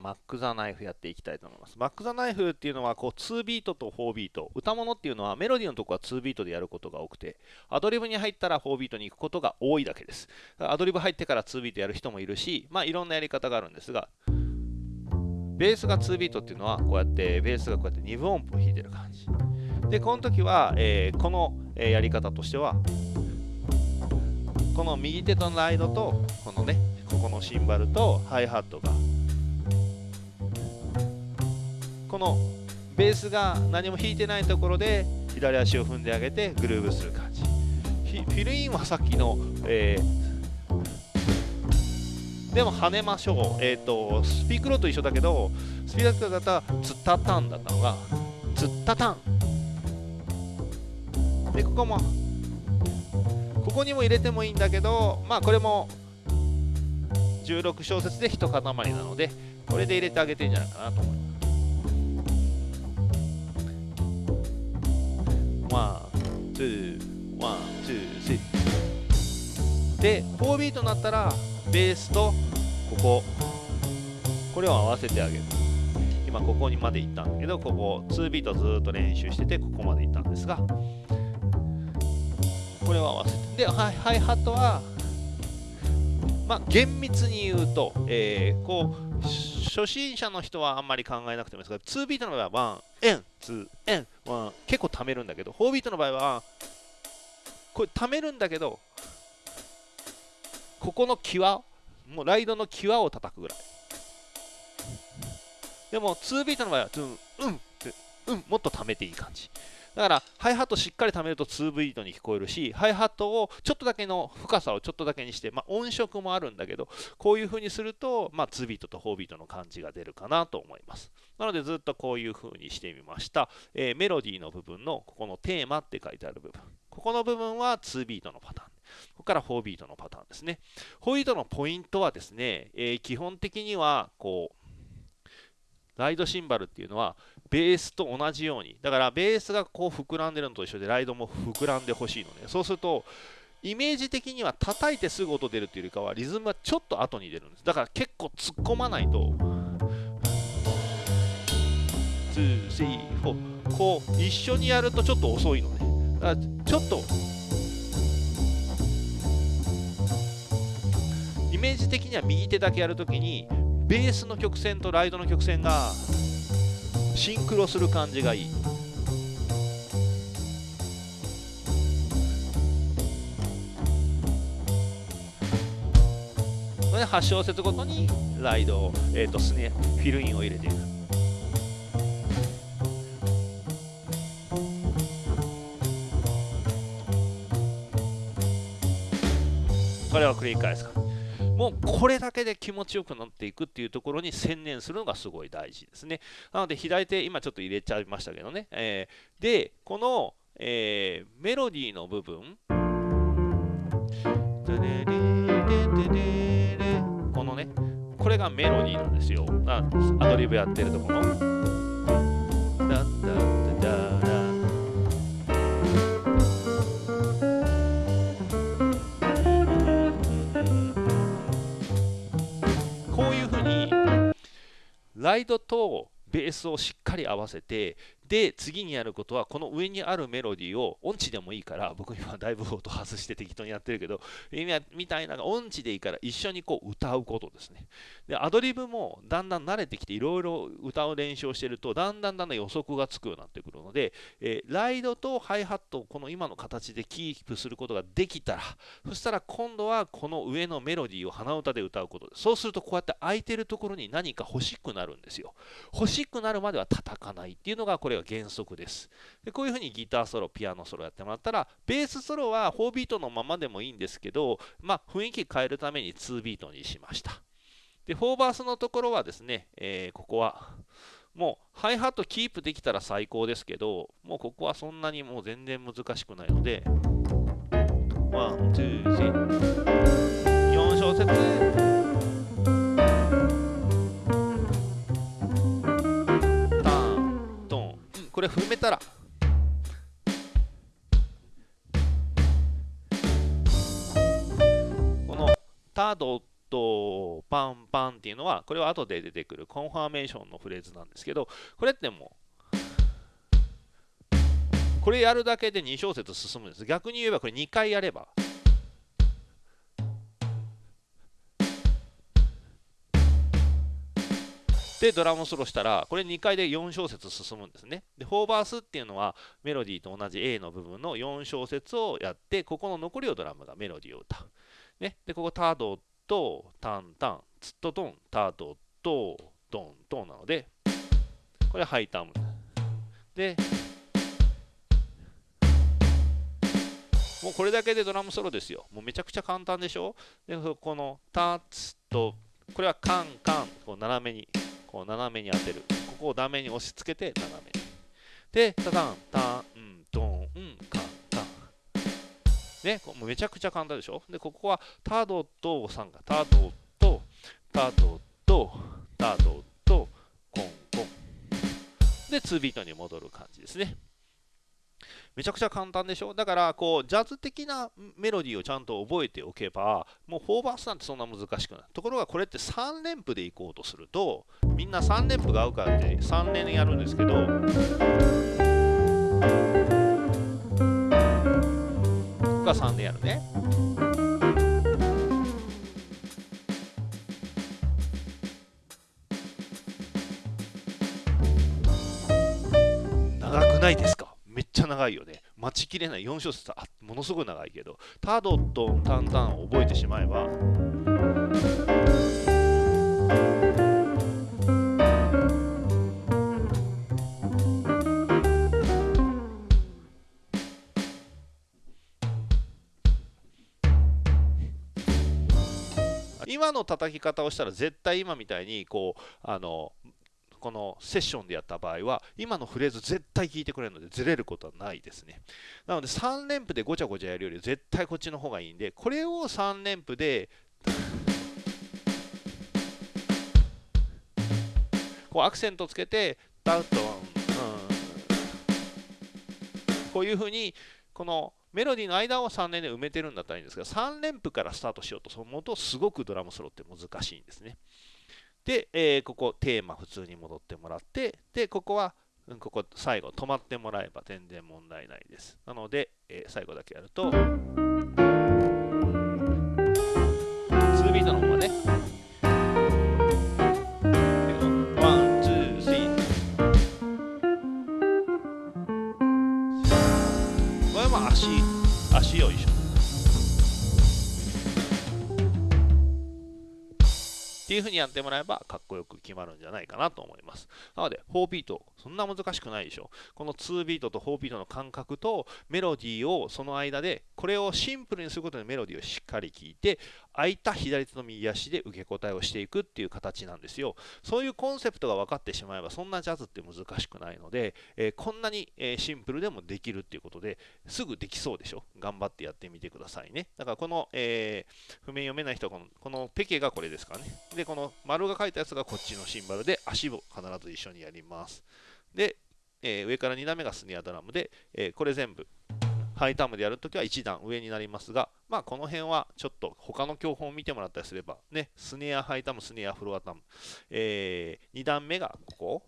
マック・ザ・ナイフやっていきたいと思います。マック・ザ・ナイフっていうのはこう2ビートと4ビート。歌物っていうのはメロディーのとこは2ビートでやることが多くて、アドリブに入ったら4ビートに行くことが多いだけです。アドリブ入ってから2ビートやる人もいるし、まあいろんなやり方があるんですが、ベースが2ビートっていうのはこうやってベースがこうやって2分音符を弾いてる感じ。で、この時は、えー、このやり方としては、この右手とのライドと、このね、ここのシンバルとハイハットがのベースが何も弾いてないところで左足を踏んであげてグルーブする感じ。フィルインはさっきの、えー、でも跳ねましょう、えーと、スピークローと一緒だけどスピークローだったらツッタタンだったのがツッタタン。でここもここにも入れてもいいんだけどまあこれも16小節で一塊なのでこれで入れてあげてんじゃないかなと思います。 One、two、one、two、three。で、4ビートになったら、ベースとここ、これを合わせてあげる。今ここにまで行ったんだけど、ここ2ビートずっと練習してて、ここまで行ったんですが、これを合わせて。で、ハイハイハットは、まあ、厳密に言うと、えー、こう、初心者の人はあんまり考えなくてもいいですが、2ビートの場合は1、N、2、N、1、結構貯めるんだけど、4ビートの場合は、これ貯めるんだけど、ここの際、もうライドの際を叩くぐらい。でも、2ビートの場合は、うん、うん、うん、もっと貯めていい感じ。だから、ハイハットしっかり貯めると2ビートに聞こえるし、ハイハットをちょっとだけの深さをちょっとだけにして、まあ、音色もあるんだけど、こういう風にすると、まあ、2ビートと4ビートの感じが出るかなと思います。なので、ずっとこういう風にしてみました。えー、メロディーの部分の、ここのテーマって書いてある部分。ここの部分は2ビートのパターン。ここから4ビートのパターンですね。4ビートのポイントはですね、えー、基本的には、こう、ライドシンバルっていうのはベースと同じようにだからベースがこう膨らんでるのと一緒でライドも膨らんでほしいのね。そうするとイメージ的には叩いてすぐ音出るっていうよりかはリズムはちょっと後に出るんです。だから結構突っ込まないと。234こう一緒にやるとちょっと遅いのね。だからちょっとイメージ的には右手だけやるときにベースの曲線とライドの曲線がシンクロする感じがいい。で8小節ごとにライド、えーとスネフィルインを入れていく。これを繰り返すか。もうこれだけで気持ちよくなっていくっていうところに専念するのがすごい大事ですね。なので左手、今ちょっと入れちゃいましたけどね。えー、で、この、えー、メロディーの部分、このね、これがメロディーなんですよ。アドリブやってるところ。ライドとベースをしっかり合わせてで次にやることはこの上にあるメロディーを音痴でもいいから 僕今だいぶ音外して適当にやってるけどみたいな音痴でいいから一緒にこう歌うことですね。でアドリブもだんだん慣れてきていろいろ歌う練習をしてるとだんだんだんだん予測がつくようになってくるので、えー、ライドとハイハットをこの今の形でキープすることができたらそしたら今度はこの上のメロディーを鼻歌で歌うことですそうするとこうやって空いてるところに何か欲しくなるんですよ。欲しくなるまでは叩かないっていうのがこれが原則です。でこういうふうにギターソロピアノソロやってもらったらベースソロは4ビートのままでもいいんですけどまあ雰囲気変えるために2ビートにしました。で4バースのところはですね、えー、ここはもうハイハットキープできたら最高ですけどもうここはそんなにもう全然難しくないのでワン、ツー、スリー。4小節。これ踏めたら。このタードとパンパンっていうのはこれは後で出てくるコンファーメーションのフレーズなんですけどこれってもうこれやるだけで2小節進むんです。逆に言えばこれ2回やればでドラムソロしたらこれ2回で4小節進むんですね。で4バースっていうのはメロディーと同じ A の部分の4小節をやってここの残りをドラムがメロディーを歌う、ね、でここタドとタンタンツットトンタドとドントンなのでこれハイターム。でもうこれだけでドラムソロですよ。もうめちゃくちゃ簡単でしょ？でこのタツとこれはカンカンこう斜めに。こう斜めに当てる。ここをダメに押し付けて斜めに。でタタンタンドンカンカン。ねもうめちゃくちゃ簡単でしょ？でここはタドとさんがタドとタドとタドとコンコン。で2ビートに戻る感じですね。めちゃくちゃ簡単でしょ？だからこうジャズ的なメロディーをちゃんと覚えておけばもう4バースなんてそんな難しくない。ところがこれって3連符でいこうとするとみんな3連符が合うからって3連やるんですけどが3連やるね。長くないですか？ちゃ長いよね。待ちきれない。4小節あものすごい長いけど、タドとタンタンを覚えてしまえば、今の叩き方をしたら絶対今みたいにこうあのこのセッションでやった場合は今のフレーズ絶対聞いてくれるのでずれることはないですねなので3連符でごちゃごちゃやるより絶対こっちの方がいいんでこれを3連符でこうアクセントつけてダウトン、うん、こういうふうにこのメロディーの間を3連で埋めてるんだったらいいんですが3連符からスタートしようと思うとすごくドラムソロって難しいんですね。で、えー、ここテーマ普通に戻ってもらって、で、ここは、うん、ここ最後止まってもらえば全然問題ないです。なので、えー、最後だけやると、っていう風にやってもらえばかっこよく決まるんじゃないかなと思います。なので、4ビート、そんな難しくないでしょ。この2ビートと4ビートの間隔とメロディーをその間で、これをシンプルにすることでメロディーをしっかり聴いて、空いた左手の右足で受け答えをしていくっていう形なんですよ。そういうコンセプトが分かってしまえば、そんなジャズって難しくないので、えー、こんなに、えシンプルでもできるっていうことで、すぐできそうでしょ？頑張ってやってみてくださいね。だからこの、えー、譜面読めない人はこの、このペケがこれですからね。で、この丸が書いたやつがこっちのシンバルで、足を必ず一緒にやります。で、えー、上から2段目がスネアドラムで、え、これ全部、ハイタームでやるときは1段上になりますが、まあ、この辺はちょっと他の教本を見てもらったりすれば、ね、スネア、ハイタム、スネア、フロアタム、えー、2段目がここ、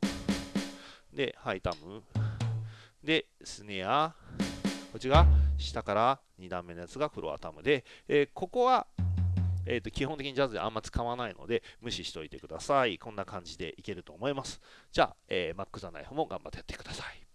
で、ハイタム、で、スネア、こっちが下から2段目のやつがフロアタムで、えー、ここはえーと、基本的にジャズであんま使わないので無視しておいてください。こんな感じでいけると思います。じゃあ、えー、マック・ザ・ナイフも頑張ってやってください。